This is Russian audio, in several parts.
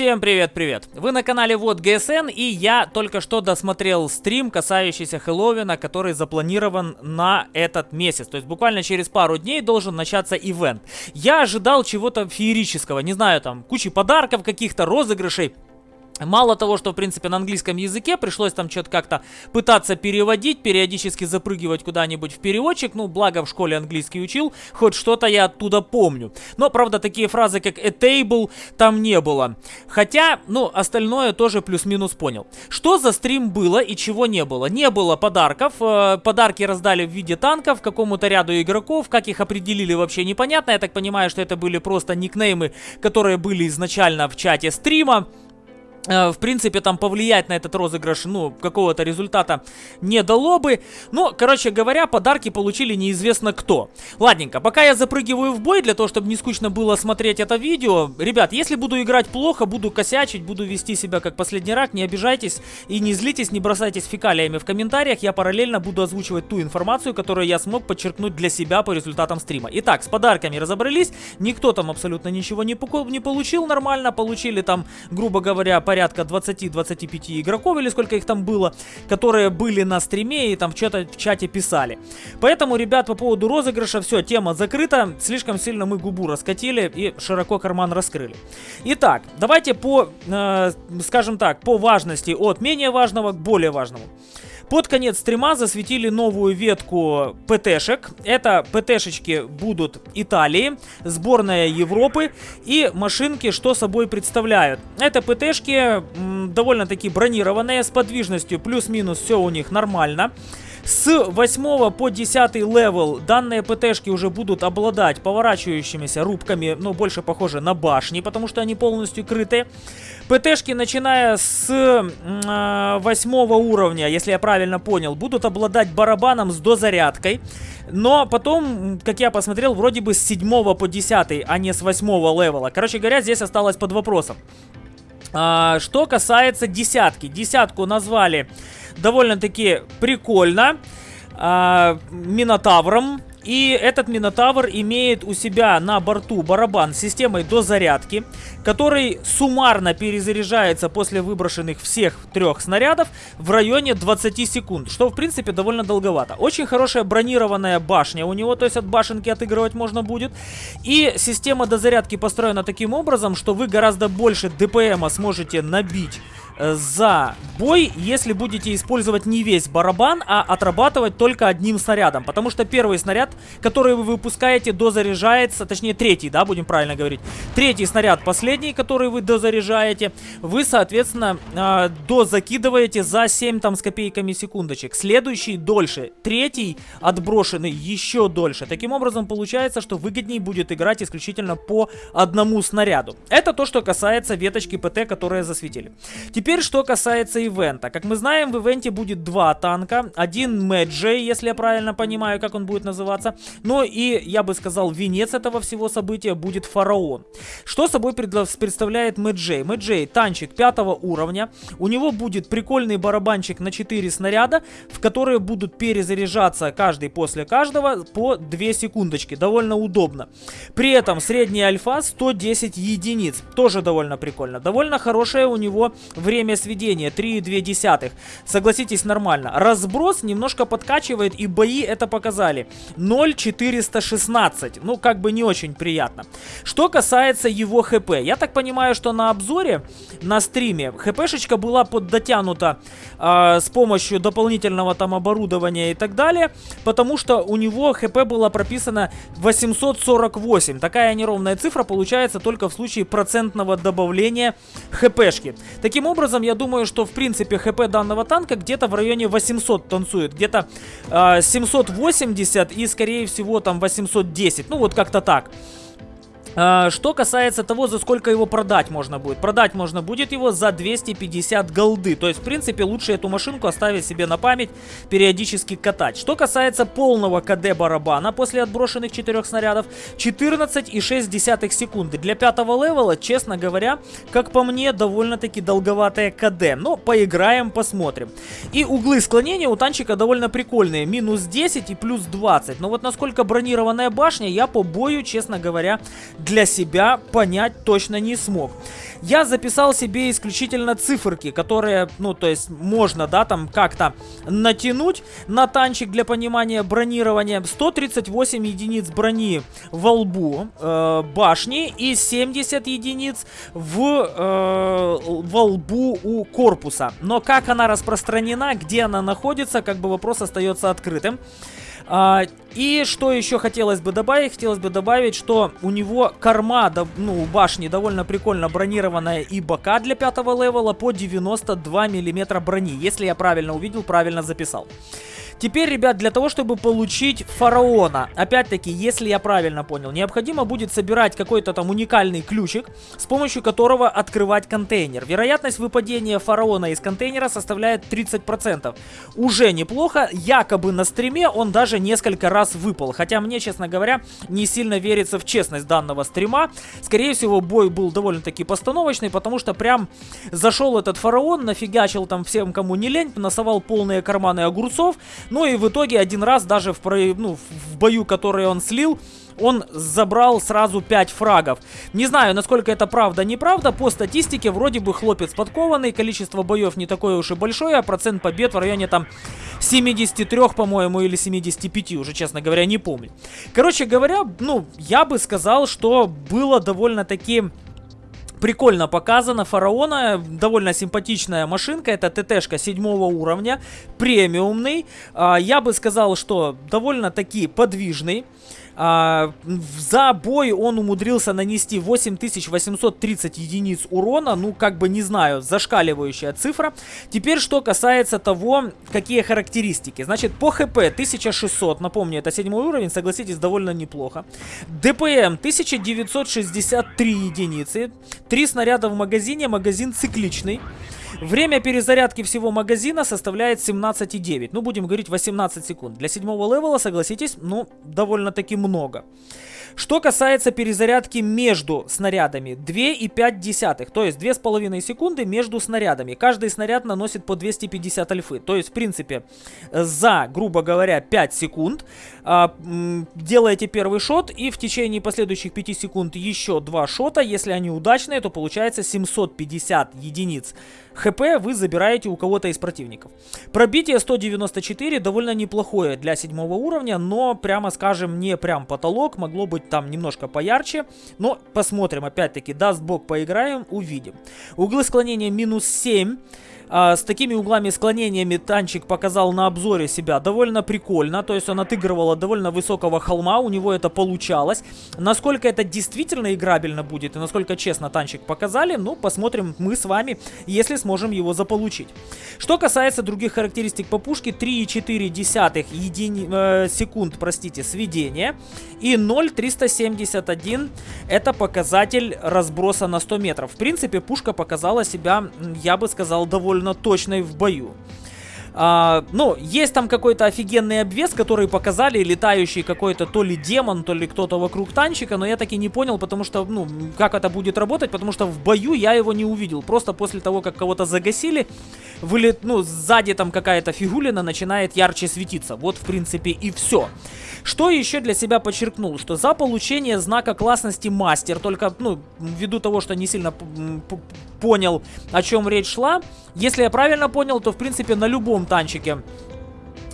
Всем привет-привет! Вы на канале Вот ГСН и я только что досмотрел стрим, касающийся Хэллоуина, который запланирован на этот месяц. То есть буквально через пару дней должен начаться ивент. Я ожидал чего-то феерического, не знаю, там кучи подарков каких-то, розыгрышей. Мало того, что, в принципе, на английском языке пришлось там что-то как-то пытаться переводить, периодически запрыгивать куда-нибудь в переводчик. Ну, благо в школе английский учил, хоть что-то я оттуда помню. Но, правда, такие фразы, как a table, там не было. Хотя, ну, остальное тоже плюс-минус понял. Что за стрим было и чего не было? Не было подарков. Э, подарки раздали в виде танков какому-то ряду игроков. Как их определили, вообще непонятно. Я так понимаю, что это были просто никнеймы, которые были изначально в чате стрима. Э, в принципе, там повлиять на этот розыгрыш, ну, какого-то результата не дало бы. Но, короче говоря, подарки получили неизвестно кто. Ладненько, пока я запрыгиваю в бой, для того, чтобы не скучно было смотреть это видео. Ребят, если буду играть плохо, буду косячить, буду вести себя как последний рак, не обижайтесь и не злитесь, не бросайтесь фекалиями в комментариях. Я параллельно буду озвучивать ту информацию, которую я смог подчеркнуть для себя по результатам стрима. Итак, с подарками разобрались. Никто там абсолютно ничего не, не получил нормально. Получили там, грубо говоря, порядка 20-25 игроков, или сколько их там было, которые были на стриме и там что-то в чате писали. Поэтому, ребят, по поводу розыгрыша, все, тема закрыта. Слишком сильно мы губу раскатили и широко карман раскрыли. Итак, давайте по, э, скажем так, по важности от менее важного к более важному. Под конец стрима засветили новую ветку ПТшек. Это ПТшечки будут Италии, сборная Европы и машинки, что собой представляют. Это ПТшки довольно-таки бронированные, с подвижностью плюс-минус все у них нормально. С 8 по 10 level данные ПТшки уже будут обладать поворачивающимися рубками, но больше похоже на башни, потому что они полностью крыты. ПТшки, начиная с э, 8 уровня, если я правильно понял, будут обладать барабаном с дозарядкой. Но потом, как я посмотрел, вроде бы с 7 по 10, а не с 8 level а. Короче говоря, здесь осталось под вопросом. А, что касается десятки. Десятку назвали довольно-таки прикольно. А, Минотавром. И этот Минотавр имеет у себя на борту барабан с системой дозарядки, который суммарно перезаряжается после выброшенных всех трех снарядов в районе 20 секунд, что в принципе довольно долговато. Очень хорошая бронированная башня у него, то есть от башенки отыгрывать можно будет. И система дозарядки построена таким образом, что вы гораздо больше ДПМа сможете набить за бой, если будете использовать не весь барабан, а отрабатывать только одним снарядом. Потому что первый снаряд, который вы выпускаете, дозаряжается, точнее третий, да, будем правильно говорить. Третий снаряд, последний, который вы дозаряжаете, вы, соответственно, э, дозакидываете за 7 там с копейками секундочек. Следующий дольше, третий отброшенный еще дольше. Таким образом, получается, что выгоднее будет играть исключительно по одному снаряду. Это то, что касается веточки ПТ, которые засветили. Теперь Теперь, что касается ивента. Как мы знаем, в ивенте будет два танка. Один Мэджей, если я правильно понимаю, как он будет называться. Но и, я бы сказал, венец этого всего события будет Фараон. Что собой представляет Мэджей? Мэджей танчик пятого уровня. У него будет прикольный барабанчик на 4 снаряда, в которые будут перезаряжаться каждый после каждого по 2 секундочки. Довольно удобно. При этом средняя альфа 110 единиц. Тоже довольно прикольно. Довольно хорошее у него время время сведения 3,2. Согласитесь, нормально. Разброс немножко подкачивает, и бои это показали. 0,416. Ну, как бы не очень приятно. Что касается его хп. Я так понимаю, что на обзоре, на стриме, хпшечка была поддотянута э, с помощью дополнительного там оборудования и так далее. Потому что у него хп было прописано 848. Такая неровная цифра получается только в случае процентного добавления хпшки. Таким образом, образом, я думаю, что в принципе хп данного танка где-то в районе 800 танцует. Где-то э, а, 780 и скорее всего там 810. Ну вот как-то так. А, что касается того, за сколько его продать можно будет. Продать можно будет его за 250 голды. То есть, в принципе, лучше эту машинку оставить себе на память, периодически катать. Что касается полного КД барабана после отброшенных 4 снарядов, 14,6 секунды. Для пятого левела, честно говоря, как по мне, довольно-таки долговатое КД. Но поиграем, посмотрим. И углы склонения у танчика довольно прикольные. Минус 10 и плюс 20. Но вот насколько бронированная башня, я по бою, честно говоря, для себя понять точно не смог. Я записал себе исключительно циферки, которые, ну, то есть можно, да, там как-то натянуть на танчик для понимания бронирования. 138 единиц брони во лбу э, башни и 70 единиц в, э, во лбу у корпуса. Но как она распространена, где она находится, как бы вопрос остается открытым. А, и что еще хотелось бы добавить? Хотелось бы добавить, что у него корма, ну, у башни довольно прикольно бронированная и бока для пятого левела по 92 миллиметра брони. Если я правильно увидел, правильно записал. Теперь, ребят, для того, чтобы получить фараона, опять-таки, если я правильно понял, необходимо будет собирать какой-то там уникальный ключик, с помощью которого открывать контейнер. Вероятность выпадения фараона из контейнера составляет 30%. Уже неплохо, якобы на стриме он даже несколько раз выпал. Хотя мне, честно говоря, не сильно верится в честность данного стрима. Скорее всего, бой был довольно-таки постановочный, потому что прям зашел этот фараон, нафигачил там всем, кому не лень, насовал полные карманы огурцов, ну и в итоге один раз даже в, ну, в бою, который он слил, он забрал сразу 5 фрагов. Не знаю, насколько это правда, неправда. По статистике, вроде бы хлопец подкованный, количество боев не такое уж и большое, а процент побед в районе там 73, по-моему, или 75, уже, честно говоря, не помню. Короче говоря, ну, я бы сказал, что было довольно-таки прикольно показано. Фараона, довольно симпатичная машинка. Это ТТшка седьмого уровня, премиумный. А, я бы сказал, что довольно-таки подвижный. А, за бой он умудрился нанести 8830 единиц урона. Ну, как бы, не знаю, зашкаливающая цифра. Теперь, что касается того, какие характеристики. Значит, по ХП 1600, напомню, это седьмой уровень, согласитесь, довольно неплохо. ДПМ 1963 единицы. Три снаряда в магазине, магазин цикличный. Время перезарядки всего магазина составляет 17,9. Ну, будем говорить 18 секунд. Для седьмого левела, согласитесь, ну, довольно-таки много. Что касается перезарядки между снарядами, 2,5, то есть 2,5 секунды между снарядами. Каждый снаряд наносит по 250 альфы. То есть, в принципе, за, грубо говоря, 5 секунд а, делаете первый шот и в течение последующих 5 секунд еще 2 шота. Если они удачные, то получается 750 единиц ХП вы забираете у кого-то из противников. Пробитие 194 довольно неплохое для седьмого уровня, но, прямо скажем, не прям потолок, могло быть быть там немножко поярче. Но посмотрим, опять-таки, даст бог поиграем, увидим. Углы склонения минус 7. А, с такими углами склонениями танчик показал на обзоре себя довольно прикольно. То есть он отыгрывал от довольно высокого холма, у него это получалось. Насколько это действительно играбельно будет и насколько честно танчик показали, ну, посмотрим мы с вами, если сможем его заполучить. Что касается других характеристик по пушке, 3,4 едини... э, секунд, простите, сведения и 0,371 это показатель разброса на 100 метров. В принципе, пушка показала себя, я бы сказал, довольно довольно точной в бою. А, ну, есть там какой-то офигенный обвес, который показали, летающий какой-то то ли демон, то ли кто-то вокруг танчика, но я таки не понял, потому что, ну, как это будет работать, потому что в бою я его не увидел. Просто после того, как кого-то загасили, вылет, ну, сзади там какая-то фигулина начинает ярче светиться. Вот, в принципе, и все. Что еще для себя подчеркнул, что за получение знака классности мастер, только, ну, ввиду того, что не сильно понял, о чем речь шла, если я правильно понял, то, в принципе, на любом танчике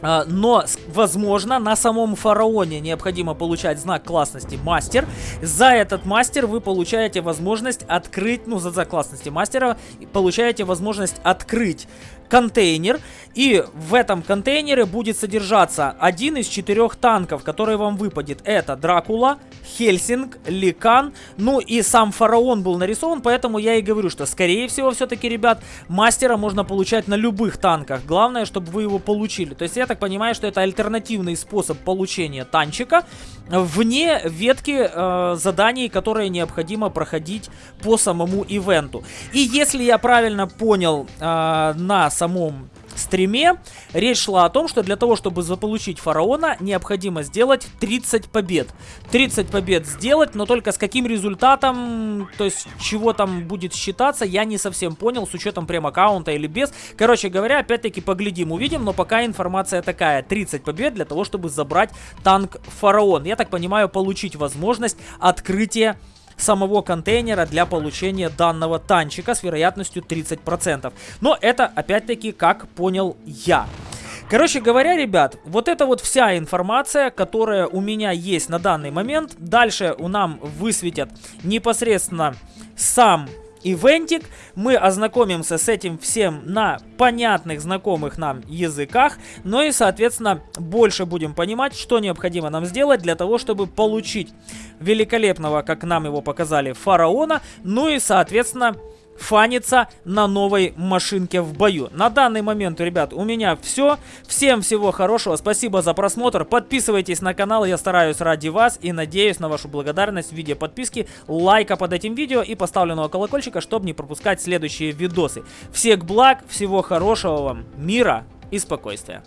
а, но, возможно, на самом фараоне необходимо получать знак классности мастер. За этот мастер вы получаете возможность открыть, ну, за знак классности мастера, получаете возможность открыть контейнер. И в этом контейнере будет содержаться один из четырех танков, который вам выпадет. Это Дракула, Хельсинг, Ликан, ну и сам фараон был нарисован, поэтому я и говорю, что скорее всего все-таки, ребят, мастера можно получать на любых танках. Главное, чтобы вы его получили. То есть я так понимаю, что это альтернативный способ получения танчика вне ветки э, заданий, которые необходимо проходить по самому ивенту. И если я правильно понял э, на самом стриме речь шла о том, что для того, чтобы заполучить фараона, необходимо сделать 30 побед. 30 побед сделать, но только с каким результатом, то есть чего там будет считаться, я не совсем понял, с учетом прем-аккаунта или без. Короче говоря, опять-таки поглядим, увидим, но пока информация такая. 30 побед для того, чтобы забрать танк фараон. Я так понимаю, получить возможность открытия самого контейнера для получения данного танчика с вероятностью 30%. Но это, опять-таки, как понял я. Короче говоря, ребят, вот это вот вся информация, которая у меня есть на данный момент. Дальше у нам высветят непосредственно сам ивентик. Мы ознакомимся с этим всем на понятных, знакомых нам языках. Ну и, соответственно, больше будем понимать, что необходимо нам сделать для того, чтобы получить великолепного, как нам его показали, фараона. Ну и, соответственно, фаниться на новой машинке в бою. На данный момент, ребят, у меня все. Всем всего хорошего, спасибо за просмотр. Подписывайтесь на канал, я стараюсь ради вас и надеюсь на вашу благодарность в виде подписки, лайка под этим видео и поставленного колокольчика, чтобы не пропускать следующие видосы. Всех благ, всего хорошего вам, мира и спокойствия.